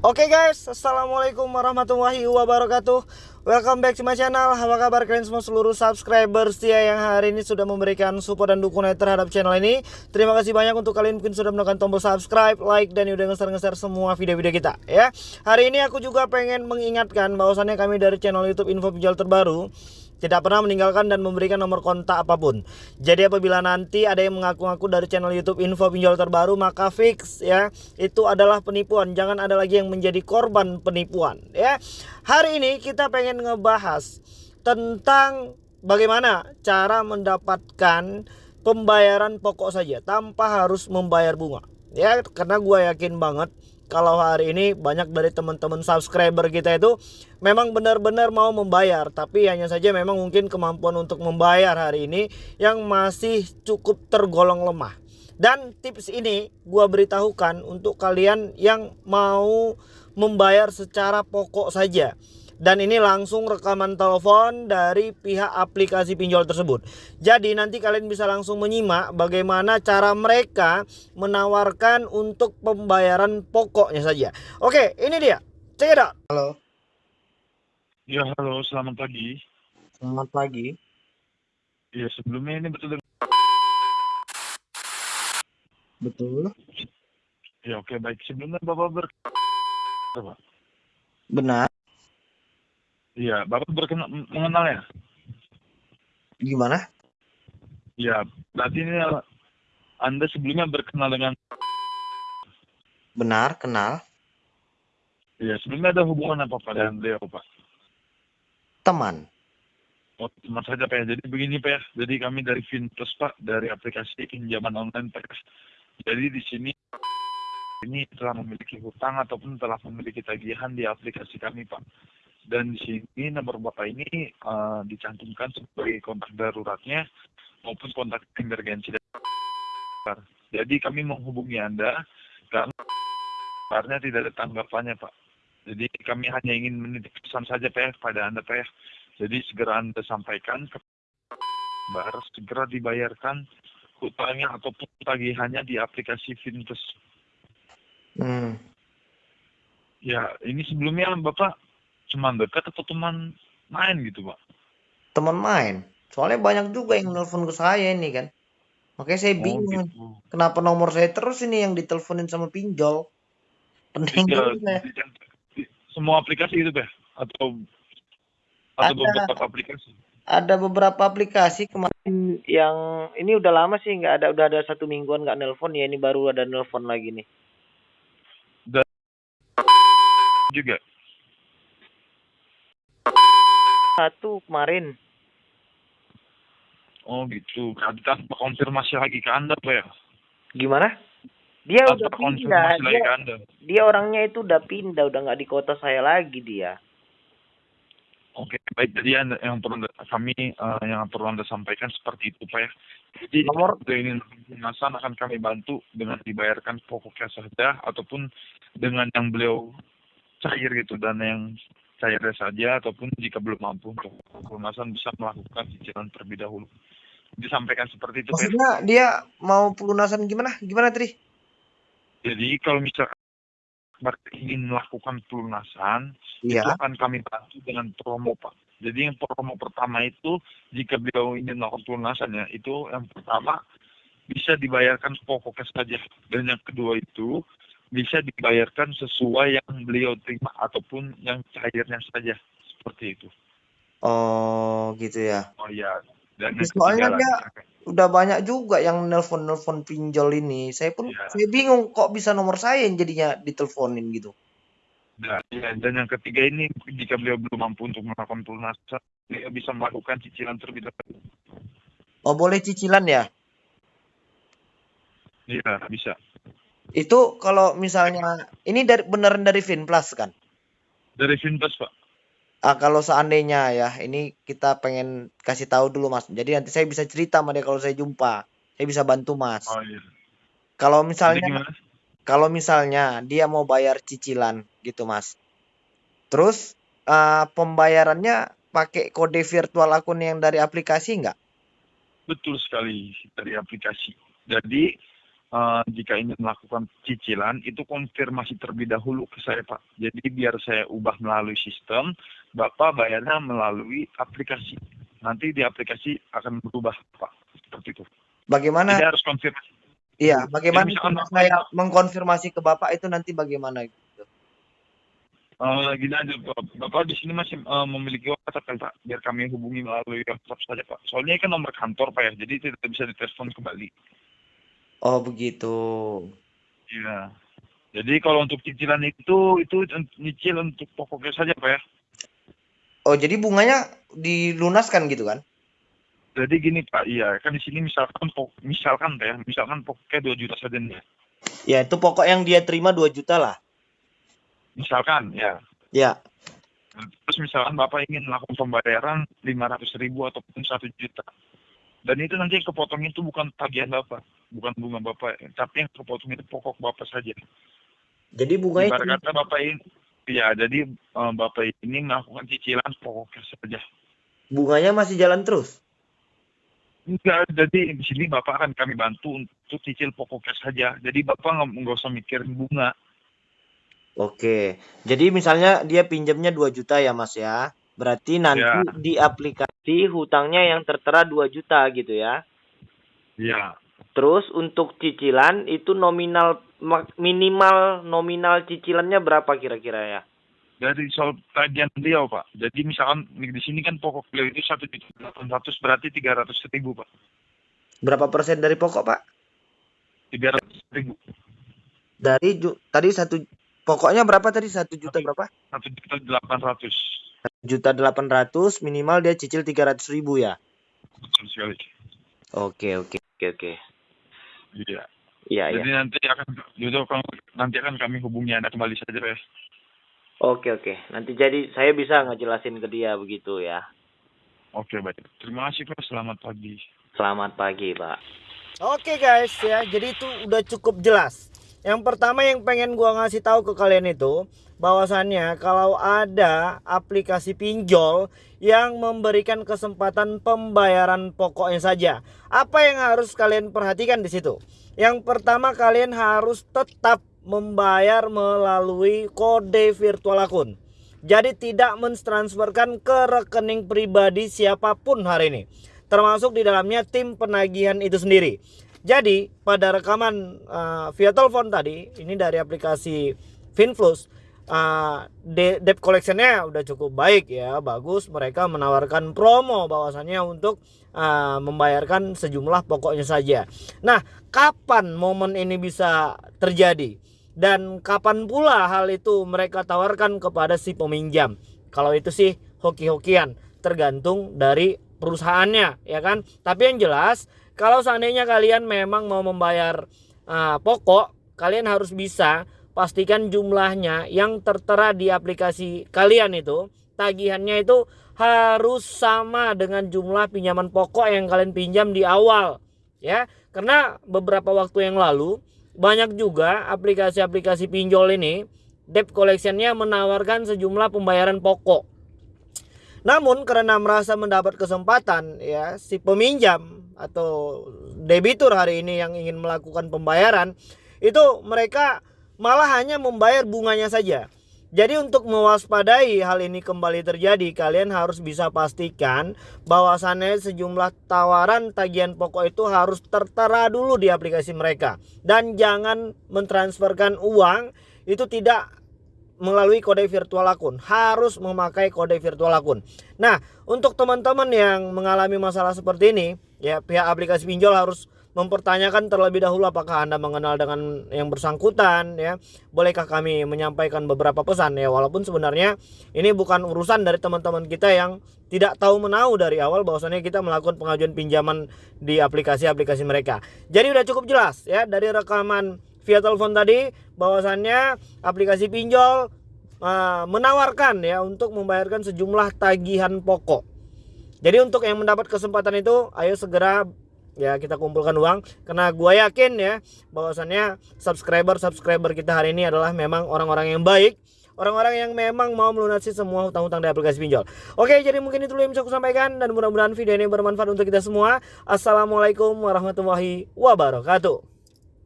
Oke guys, Assalamualaikum warahmatullahi wabarakatuh. Welcome back to my channel. Apa kabar kalian semua seluruh subscriber setia yang hari ini sudah memberikan support dan dukungan terhadap channel ini? Terima kasih banyak untuk kalian mungkin sudah menekan tombol subscribe, like, dan udah nge-share semua video-video kita ya. Hari ini aku juga pengen mengingatkan bahwasannya kami dari channel youtube info pinjol terbaru tidak pernah meninggalkan dan memberikan nomor kontak apa pun. Jadi apabila nanti ada yang mengaku-ngaku dari channel YouTube info pinjol terbaru maka fix ya itu adalah penipuan. Jangan ada lagi yang menjadi korban penipuan ya. Hari ini kita pengen ngebahas tentang bagaimana cara mendapatkan pembayaran pokok saja tanpa harus membayar bunga. Ya karena gue yakin banget kalau hari ini banyak dari teman-teman subscriber kita itu memang benar-benar mau membayar. Tapi hanya saja memang mungkin kemampuan untuk membayar hari ini yang masih cukup tergolong lemah. Dan tips ini gua beritahukan untuk kalian yang mau membayar secara pokok saja dan ini langsung rekaman telepon dari pihak aplikasi pinjol tersebut. Jadi nanti kalian bisa langsung menyimak bagaimana cara mereka menawarkan untuk pembayaran pokoknya saja. Oke, ini dia. Check it out. Halo, Ya, halo, selamat pagi. selamat pagi. Ya, sebelumnya ini betul Betul. Ya, oke, baik. Sebelumnya Bapak ber... Bapak. Benar. Iya, Bapak berkenal mengenal ya? Gimana? Ya, berarti ini Anda sebelumnya berkenal dengan... Benar, kenal. Ya, sebelumnya ada hubungan apa Pak dengan beliau, Pak? Teman. Oh, teman saja, Pak. ya. Jadi begini, Pak. ya. Jadi kami dari Finplus, Pak. Dari aplikasi pinjaman online, Pak. Jadi di sini ini telah memiliki hutang ataupun telah memiliki tagihan di aplikasi kami, Pak. Dan di sini nomor Bapak ini eh, dicantumkan sebagai kontak daruratnya maupun kontak emergensi. Jadi kami menghubungi Anda karena karena tidak ada tanggapannya, Pak. Jadi kami hanya ingin menitip pesan saja, Pak, ya, pada Anda, Pak. ya. Jadi segera Anda sampaikan ke Bar, segera dibayarkan hutangnya ataupun tagihannya di aplikasi Fintus. Hmm. Ya, ini sebelumnya Bapak cuma dekat atau teman main gitu, Pak? Teman main. Soalnya banyak juga yang nelpon ke saya ini kan. Makanya saya Oh, bingung. gitu. Kenapa nomor saya terus ini yang diteleponin sama pinjol? Pening saya. semua aplikasi itu, Pak? Atau atau Ada. beberapa aplikasi? Ada beberapa aplikasi kemarin yang ini udah lama sih nggak ada udah ada satu mingguan nggak nelpon ya ini baru ada nelpon lagi nih. Juga. Satu kemarin. Oh, gitu. Tanpa konfirmasi lagi ke Anda, Pak ya? Gimana? Dia Tanpa udah pindah. konfirmasi lagi Dia, ke Anda. dia orangnya itu udah pindah, udah nggak di kota saya lagi dia. Oke, baik. Jadi anda, yang perlu anda- kami eh, yang perlu anda sampaikan seperti itu, Pak ya. Jadi Nomor- ini pelunasan akan kami bantu dengan dibayarkan pokoknya saja ataupun dengan yang beliau cair gitu dan yang cairnya saja ataupun jika belum mampu untuk pelunasan bisa melakukan cicilan terlebih dahulu. Disampaikan seperti itu, Pak. ya. Maksudnya dia mau pelunasan gimana? Gimana, Tri? Jadi kalau misalkan ingin melakukan pelunasan, Iya. itu akan kami bantu dengan promo Pak. Jadi yang promo pertama itu jika beliau ingin melakukan pelunasannya itu yang pertama bisa dibayarkan pokoknya saja dan yang kedua itu bisa dibayarkan sesuai yang beliau terima ataupun yang cairnya saja seperti itu. Oh, gitu ya. Oh ya. Dan Soalnya dia- Udah banyak juga yang nelpon-nelpon pinjol ini. Saya pun Iya. saya bingung kok bisa nomor saya yang jadinya diteleponin gitu. dan, ya, dan yang ketiga ini jika beliau belum mampu untuk melakukan pelunasan, dia bisa melakukan cicilan terlebih dahulu. Oh, boleh cicilan ya? Iya bisa. Itu kalau misalnya ini dari beneran dari Finplus kan? Dari Finplus Pak. Ah, kalau seandainya ya, ini kita pengen kasih tahu dulu Mas. Jadi nanti saya bisa cerita sama dia kalau saya jumpa. Saya bisa bantu Mas. Oh iya. Kalau misalnya kalau misalnya dia mau bayar cicilan gitu Mas. Terus eh, pembayarannya pakai kode virtual akun yang dari aplikasi nggak? Betul sekali dari aplikasi. Jadi eh, jika ingin melakukan cicilan itu konfirmasi terlebih dahulu ke saya Pak. Jadi biar saya ubah melalui sistem, Bapak bayarnya melalui aplikasi. Nanti di aplikasi akan berubah Pak. Seperti itu. Bagaimana? Jadi harus konfirmasi. Iya, bagaimana Jadi misalkan saya mengkonfirmasi ke Bapak itu nanti bagaimana gitu. Eh, gini aja Pak. Bapak di sini masih eh, memiliki WhatsApp kan Pak? Biar kami hubungi melalui WhatsApp saja Pak. Soalnya ini kan nomor kantor Pak ya, jadi tidak bisa ditelepon kembali. Oh, begitu. Iya. Jadi kalau untuk cicilan itu itu nyicil untuk pokoknya saja Pak ya. Oh, jadi bunganya dilunaskan gitu kan? Jadi gini Pak, iya kan di sini misalkan pok- misalkan Pak ya, misalkan pokoknya 2 juta saja nih. ya. Itu pokok yang dia terima 2 juta lah. Misalkan ya. Ya. Terus misalkan Bapak ingin melakukan pembayaran 500 ribu ataupun 1 juta. Dan itu nanti kepotong itu bukan tagihan Bapak, bukan bunga Bapak, tapi yang kepotong itu pokok Bapak saja. Jadi bunganya Ibarat kata Bapak ini, ya jadi eh, Bapak ini melakukan cicilan pokoknya saja. bunganya masih jalan terus. Enggak, jadi di sini Bapak akan kami bantu untuk cicil pokoknya saja. Jadi Bapak nggak nggak usah mikirin bunga. Oke. Jadi misalnya dia pinjamnya 2 juta ya, Mas ya. Berarti nanti Ya. di aplikasi hutangnya yang tertera 2 juta gitu ya. Iya. Terus untuk cicilan itu nominal minimal nominal cicilannya berapa kira-kira ya? Dari soal tagihan beliau Pak. Jadi misalkan di sini kan pokok beliau itu satu juta delapan ratus berarti tiga ratus ribu Pak. Berapa persen dari pokok, Pak? Tiga ratus ribu. Dari ju- tadi satu pokoknya berapa tadi? Satu juta berapa? Satu juta delapan ratus. Juta delapan ratus minimal dia cicil tiga ratus ribu ya. Betul sekali. Oke oke oke oke. Iya. Iya iya. Jadi nanti akan Yudo nanti akan kami hubungi Anda kembali saja ya. Oke oke. Nanti jadi saya bisa ngejelasin ke dia begitu ya. Oke baik. Terima kasih Pak. Selamat pagi. Selamat pagi Pak. Oke guys ya, jadi itu udah cukup jelas. Yang pertama yang pengen gua ngasih tahu ke kalian itu bahwasannya kalau ada aplikasi pinjol yang memberikan kesempatan pembayaran pokoknya saja. Apa yang harus kalian perhatikan di situ? Yang pertama kalian harus tetap membayar melalui kode virtual akun. Jadi tidak mentransferkan ke rekening pribadi siapa pun hari ini termasuk di dalamnya tim penagihan itu sendiri. Jadi pada rekaman uh, via telepon tadi ini dari aplikasi Finflux uh, de- debt collectionnya udah cukup baik ya bagus mereka menawarkan promo bahwasannya untuk uh, membayarkan sejumlah pokoknya saja. Nah kapan momen ini bisa terjadi dan kapan pula hal itu mereka tawarkan kepada si peminjam? Kalau itu sih hoki-hokian tergantung dari perusahaannya ya kan tapi yang jelas kalau seandainya kalian memang mau membayar uh, pokok kalian harus bisa pastikan jumlahnya yang tertera di aplikasi kalian itu tagihannya itu harus sama dengan jumlah pinjaman pokok yang kalian pinjam di awal ya. Karena beberapa waktu yang lalu banyak juga aplikasi-aplikasi pinjol ini debt collectionnya menawarkan sejumlah pembayaran pokok. Namun karena merasa mendapat kesempatan ya si peminjam atau debitur hari ini yang ingin melakukan pembayaran itu mereka malah hanya membayar bunganya saja. Jadi untuk mewaspadai hal ini kembali terjadi kalian harus bisa pastikan bahwasannya sejumlah tawaran tagihan pokok itu harus tertera dulu di aplikasi mereka dan jangan mentransferkan uang itu tidak melalui kode virtual akun harus memakai kode virtual akun. Nah, untuk teman-teman yang mengalami masalah seperti ini, ya pihak aplikasi pinjol harus mempertanyakan terlebih dahulu apakah Anda mengenal dengan yang bersangkutan ya. Bolehkah kami menyampaikan beberapa pesan ya walaupun sebenarnya ini bukan urusan dari teman-teman kita yang tidak tahu menahu dari awal bahwasannya kita melakukan pengajuan pinjaman di aplikasi-aplikasi mereka. Jadi udah cukup jelas ya dari rekaman via telepon tadi bahwasannya aplikasi pinjol uh, menawarkan ya untuk membayarkan sejumlah tagihan pokok. Jadi untuk yang mendapat kesempatan itu ayo segera ya kita kumpulkan uang karena gua yakin ya bahwasannya subscriber subscriber kita hari ini adalah memang orang-orang yang baik orang-orang yang memang mau melunasi semua hutang-hutang di aplikasi pinjol. Oke, jadi mungkin itu dulu yang bisa aku sampaikan dan mudah-mudahan video ini bermanfaat untuk kita semua. Assalamualaikum warahmatullahi wabarakatuh.